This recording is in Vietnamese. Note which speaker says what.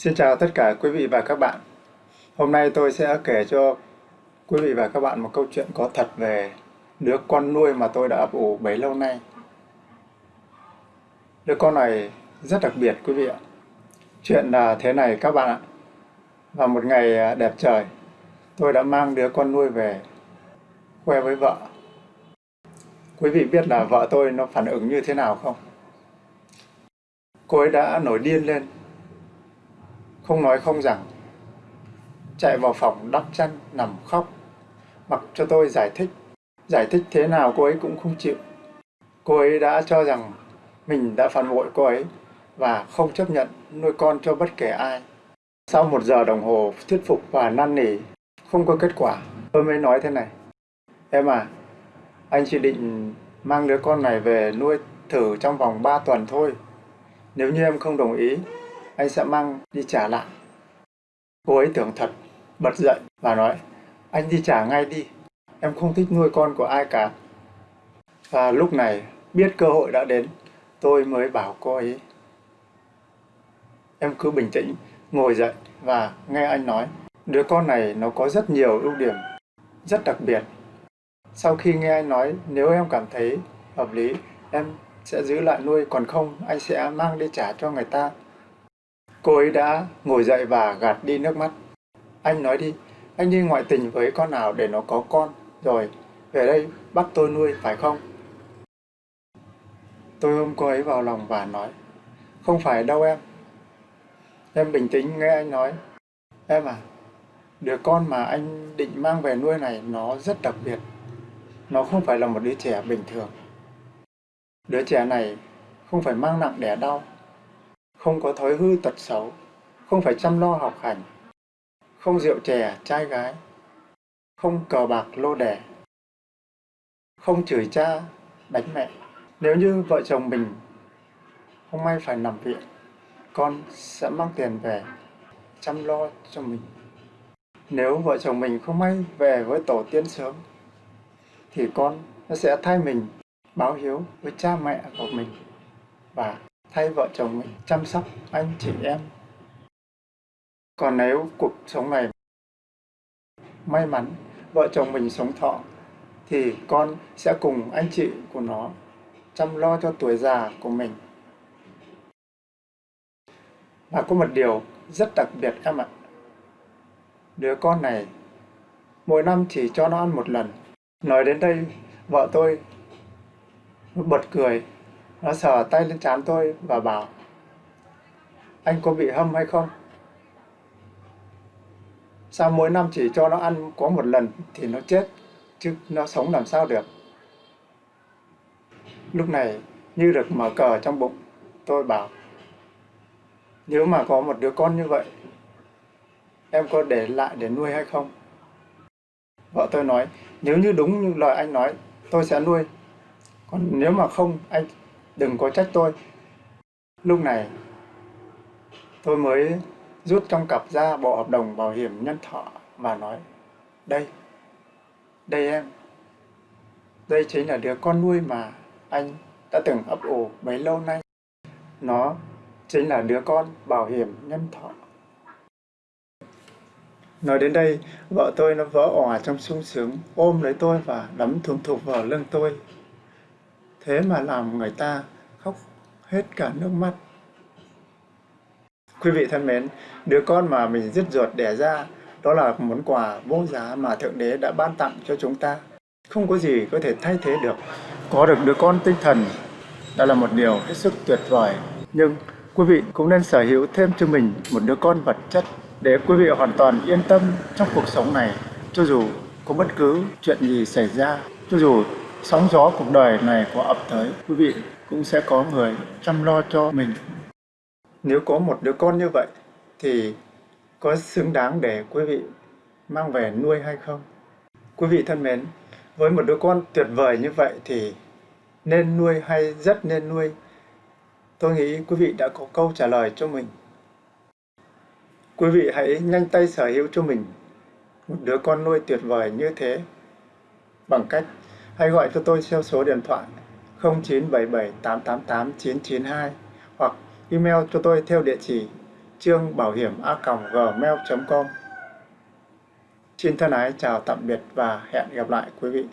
Speaker 1: Xin chào tất cả quý vị và các bạn. Hôm nay tôi sẽ kể cho quý vị và các bạn một câu chuyện có thật về đứa con nuôi mà tôi đã ấp ủ bấy lâu nay. Đứa con này rất đặc biệt quý vị ạ. Chuyện là thế này các bạn ạ. Vào một ngày à, đẹp trời, tôi đã mang đứa con nuôi về khoe với vợ. Quý vị biết là vợ tôi nó phản ứng như thế nào không? Cô ấy đã nổi điên lên không nói không rằng, chạy vào phòng đắp chăn, nằm khóc. Mặc cho tôi giải thích giải thích thế nào cô ấy cũng không chịu. Cô ấy đã cho rằng mình đã phản bội cô ấy và không chấp nhận nuôi con cho bất kể ai. Sau một giờ đồng hồ thuyết phục và năn nỉ, không có kết quả, tôi mới nói thế này. Em à anh chỉ định mang đứa con này về nuôi thử trong vòng 3 tuần thôi. Nếu như em không đồng ý anh sẽ mang đi trả lại. Cô ấy tưởng thật, bật dậy và nói, anh đi trả ngay đi, em không thích nuôi con của ai cả. Và lúc này, biết cơ hội đã đến, tôi mới bảo cô ấy, em cứ bình tĩnh, ngồi dậy và nghe anh nói, đứa con này nó có rất nhiều ưu điểm, rất đặc biệt. Sau khi nghe anh nói, nếu em cảm thấy hợp lý, em sẽ giữ lại nuôi, còn không, anh sẽ mang đi trả cho người ta. Cô ấy đã ngồi dậy và gạt đi nước mắt. Anh nói đi, anh đi ngoại tình với con nào để nó có con, rồi về đây bắt tôi nuôi, phải không? Tôi ôm cô ấy vào lòng và nói, không phải đâu em. Em bình tĩnh nghe anh nói, em à, đứa con mà anh định mang về nuôi này nó rất đặc biệt. Nó không phải là một đứa trẻ bình thường. Đứa trẻ này không phải mang nặng đẻ đau, không có thói hư tật xấu, không phải chăm lo học hành, không rượu chè, trai gái, không cờ bạc lô đẻ, không chửi cha, đánh mẹ. Nếu như vợ chồng mình không may phải nằm viện, con sẽ mang tiền về chăm lo cho mình. Nếu vợ chồng mình không may về với tổ tiên sớm, thì con nó sẽ thay mình báo hiếu với cha mẹ của mình và thay vợ chồng mình chăm sóc anh chị em. Còn nếu cuộc sống này may mắn vợ chồng mình sống thọ thì con sẽ cùng anh chị của nó chăm lo cho tuổi già của mình. Và có một điều rất đặc biệt em ạ. Đứa con này mỗi năm chỉ cho nó ăn một lần. Nói đến đây, vợ tôi bật cười nó sờ tay lên trán tôi và bảo Anh có bị hâm hay không? Sao mỗi năm chỉ cho nó ăn có một lần thì nó chết, chứ nó sống làm sao được? Lúc này như được mở cờ trong bụng, tôi bảo Nếu mà có một đứa con như vậy, em có để lại để nuôi hay không? Vợ tôi nói, nếu như đúng như lời anh nói, tôi sẽ nuôi. Còn nếu mà không, anh đừng có trách tôi. Lúc này, tôi mới rút trong cặp ra bộ hợp đồng bảo hiểm nhân thọ và nói, đây, đây em, đây chính là đứa con nuôi mà anh đã từng ấp ủ bấy lâu nay. Nó chính là đứa con bảo hiểm nhân thọ. Nói đến đây, vợ tôi nó vỡ òa trong sung sướng, ôm lấy tôi và đấm thùng thục vào lưng tôi thế mà làm người ta khóc hết cả nước mắt. Quý vị thân mến, đứa con mà mình dứt ruột đẻ ra, đó là món quà vô giá mà Thượng Đế đã ban tặng cho chúng ta. Không có gì có thể thay thế được. Có được đứa con tinh thần, đó là một điều hết sức tuyệt vời. Nhưng quý vị cũng nên sở hữu thêm cho mình một đứa con vật chất để quý vị hoàn toàn yên tâm trong cuộc sống này, cho dù có bất cứ chuyện gì xảy ra, cho dù sóng gió cuộc đời này có ập tới, quý vị cũng sẽ có người chăm lo cho mình. Nếu có một đứa con như vậy, thì có xứng đáng để quý vị mang về nuôi hay không? Quý vị thân mến, với một đứa con tuyệt vời như vậy thì nên nuôi hay rất nên nuôi? Tôi nghĩ quý vị đã có câu trả lời cho mình. Quý vị hãy nhanh tay sở hữu cho mình một đứa con nuôi tuyệt vời như thế bằng cách hãy gọi cho tôi theo số điện thoại 0977 888 992 hoặc email cho tôi theo địa chỉ trương bảo hiểm a gmail.com Xin thân ái chào tạm biệt và hẹn gặp lại quý vị.